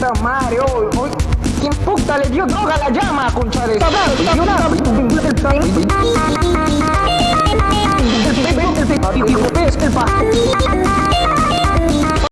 puta madre, hoy, hoy. ¿Quién puta le dio droga a la llama, concha de